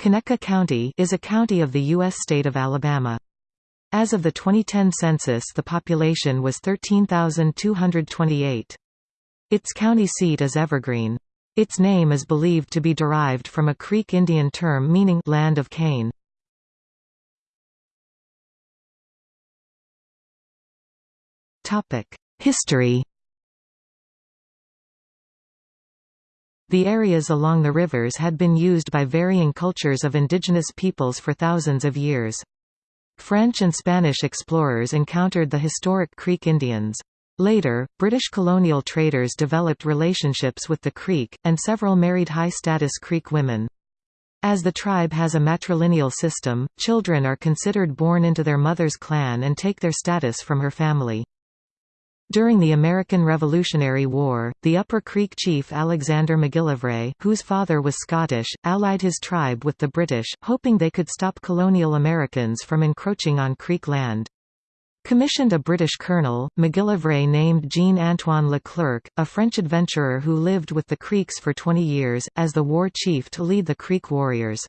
Conecuh County is a county of the U.S. state of Alabama. As of the 2010 census the population was 13,228. Its county seat is Evergreen. Its name is believed to be derived from a Creek Indian term meaning land of cane. History The areas along the rivers had been used by varying cultures of indigenous peoples for thousands of years. French and Spanish explorers encountered the historic Creek Indians. Later, British colonial traders developed relationships with the Creek, and several married high-status Creek women. As the tribe has a matrilineal system, children are considered born into their mother's clan and take their status from her family. During the American Revolutionary War, the Upper Creek chief Alexander MacGillivray, whose father was Scottish, allied his tribe with the British, hoping they could stop colonial Americans from encroaching on Creek land. Commissioned a British colonel, MacGillivray named Jean-Antoine Leclerc, a French adventurer who lived with the Creeks for 20 years, as the war chief to lead the Creek warriors.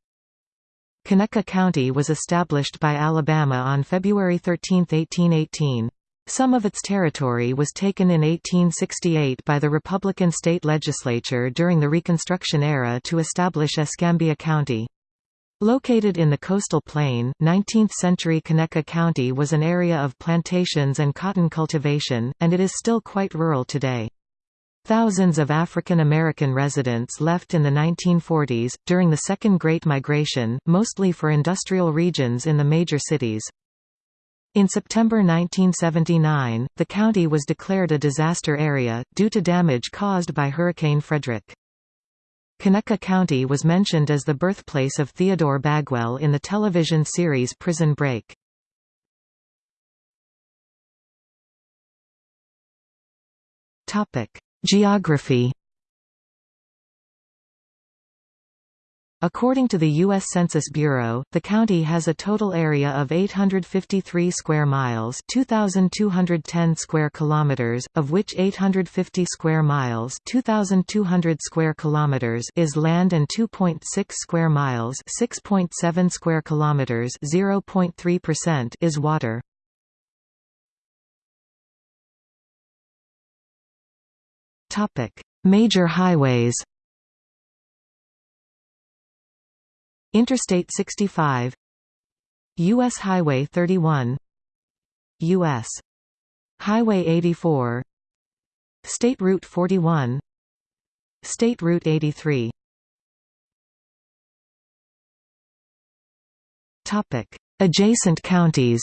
Conecuh County was established by Alabama on February 13, 1818. Some of its territory was taken in 1868 by the Republican state legislature during the Reconstruction era to establish Escambia County. Located in the coastal plain, 19th-century Conecuh County was an area of plantations and cotton cultivation, and it is still quite rural today. Thousands of African American residents left in the 1940s, during the Second Great Migration, mostly for industrial regions in the major cities. In September 1979, the county was declared a disaster area, due to damage caused by Hurricane Frederic. Conecuh County was mentioned as the birthplace of Theodore Bagwell in the television series Prison Break. Geography According to the U.S. Census Bureau, the county has a total area of 853 square miles 2,210 square kilometers, of which 850 square miles 2,200 square kilometers is land and 2.6 square miles 6.7 square kilometers 0.3% is water. Major highways Interstate 65 U.S. Highway 31 U.S. Highway 84 State Route 41 State Route 83 Topic: Adjacent counties.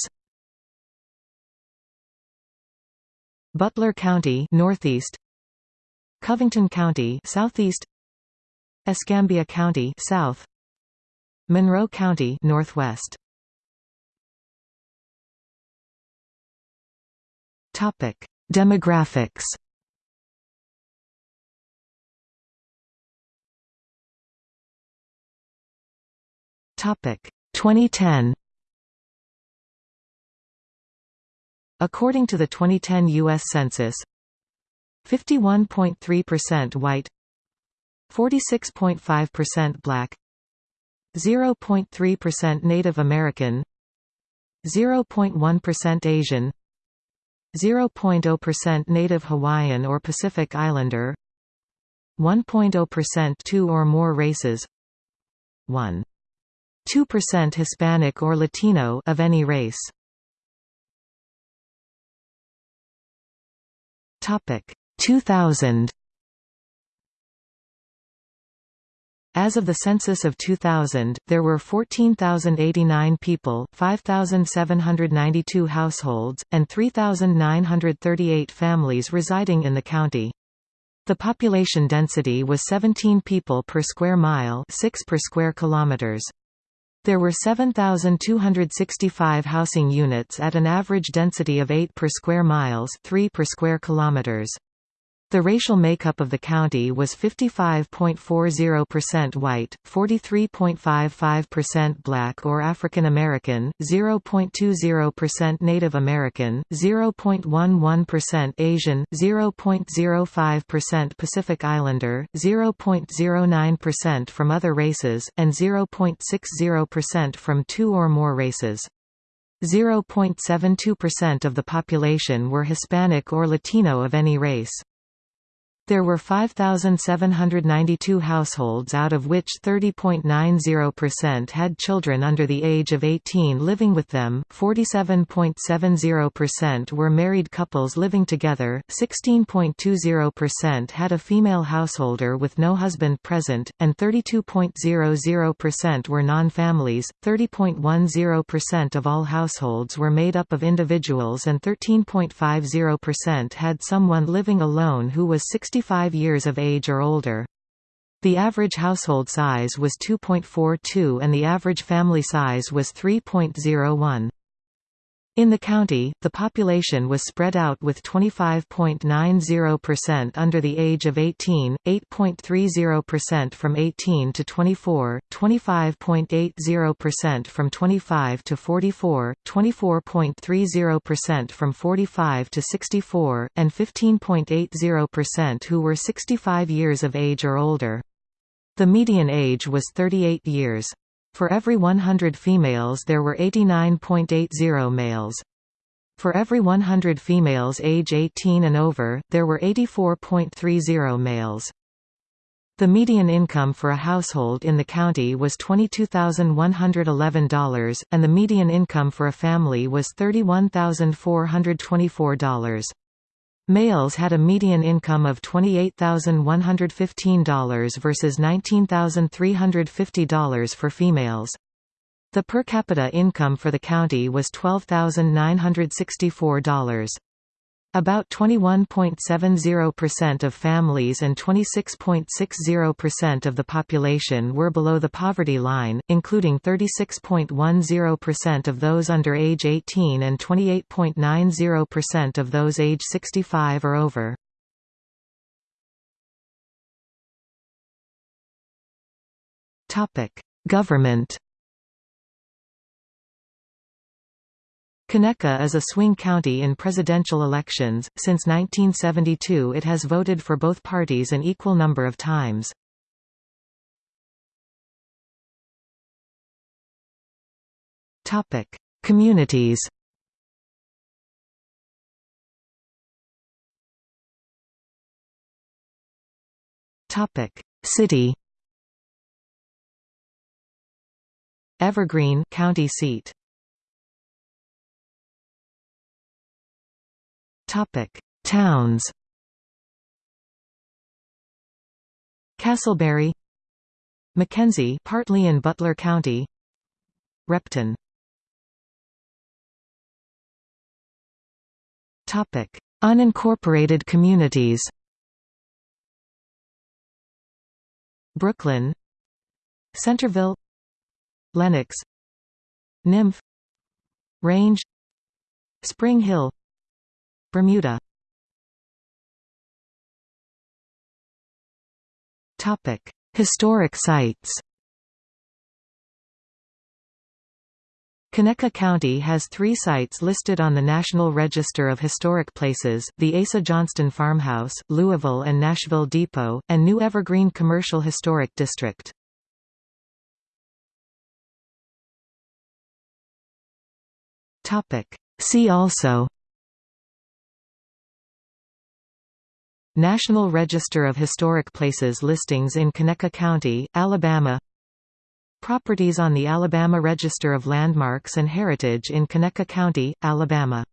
Butler County northeast. Covington County southeast. Escambia County south Monroe County Northwest. Topic Demographics. Topic 2010 According to the 2010 US Census 51.3% white 46.5% black 0.3% Native American 0.1% Asian 0.0% Native Hawaiian or Pacific Islander 1.0% two or more races 1. 2% Hispanic or Latino of any race. Topic 2000 As of the census of 2000, there were 14,089 people, 5,792 households, and 3,938 families residing in the county. The population density was 17 people per square mile 6 per square kilometers. There were 7,265 housing units at an average density of 8 per square miles 3 per square kilometers. The racial makeup of the county was 55.40% white, 43.55% black or African American, 0.20% Native American, 0.11% Asian, 0.05% Pacific Islander, 0.09% from other races, and 0.60% from two or more races. 0.72% of the population were Hispanic or Latino of any race. There were 5,792 households out of which 30.90% had children under the age of 18 living with them, 47.70% were married couples living together, 16.20% had a female householder with no husband present, and 32.00% were non-families, 30.10% of all households were made up of individuals and 13.50% had someone living alone who was 60 65 years of age or older. The average household size was 2.42 and the average family size was 3.01. In the county, the population was spread out with 25.90% under the age of 18, 8.30% from 18 to 24, 25.80% from 25 to 44, 24.30% from 45 to 64, and 15.80% who were 65 years of age or older. The median age was 38 years. For every 100 females there were 89.80 males. For every 100 females age 18 and over, there were 84.30 males. The median income for a household in the county was $22,111, and the median income for a family was $31,424. Males had a median income of $28,115 versus $19,350 for females. The per capita income for the county was $12,964. About 21.70% of families and 26.60% of the population were below the poverty line, including 36.10% of those under age 18 and 28.90% of those age 65 or over. Government Conecuh is a swing county in presidential elections. Since 1972, it has voted for both parties an equal number of times. Topic: Communities. Topic: City. Evergreen, county seat. Topic: Towns. Castleberry, McKenzie, partly in Butler County, Repton. Topic: Unincorporated communities. Brooklyn, Centerville, Lenox, Nymph, Range, Spring Hill, Bermuda Topic: Historic sites Conecuh County has three sites listed on the National Register of Historic Places, the Asa Johnston Farmhouse, Louisville and Nashville Depot, and New Evergreen Commercial Historic District. See also National Register of Historic Places listings in Conecuh County, Alabama. Properties on the Alabama Register of Landmarks and Heritage in Conecuh County, Alabama